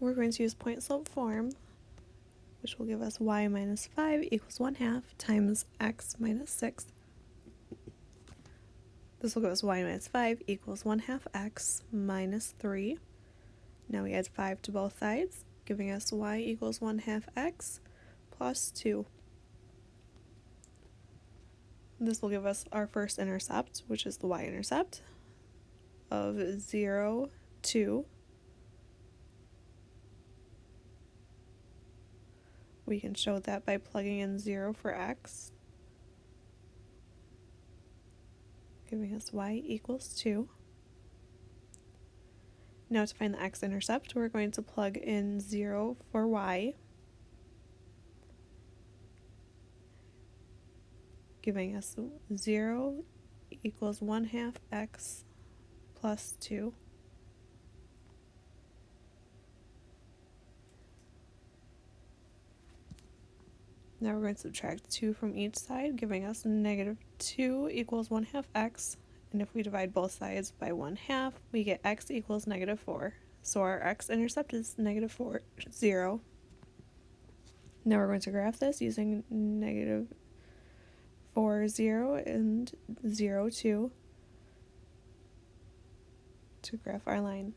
we're going to use point slope form, which will give us y minus 5 equals 1 half times x minus 6. This will give us y minus 5 equals 1 half x minus 3. Now we add 5 to both sides, giving us y equals 1 half x plus 2. This will give us our first intercept, which is the y-intercept, of 0, 2. We can show that by plugging in 0 for x, giving us y equals 2. Now to find the x-intercept, we're going to plug in 0 for y, giving us 0 equals 1 half x plus 2. Now we're going to subtract 2 from each side, giving us negative 2 equals 1 half x. And if we divide both sides by 1 half, we get x equals negative 4. So our x-intercept is negative 4, 0. Now we're going to graph this using negative 4, 0 and 0, 2 to graph our line.